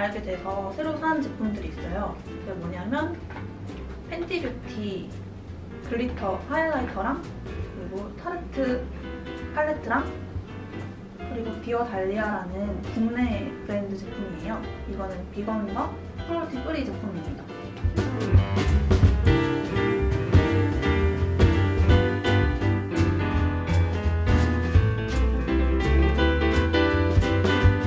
알게 돼서 새로 산 제품들이 있어요. 그게 뭐냐면 Fenty Beauty glitter highlighter랑 그리고 Tarte 팔레트랑 그리고 Dear Dahlia라는 국내 브랜드 제품이에요. 이거는 비건과 cruelty free 제품입니다.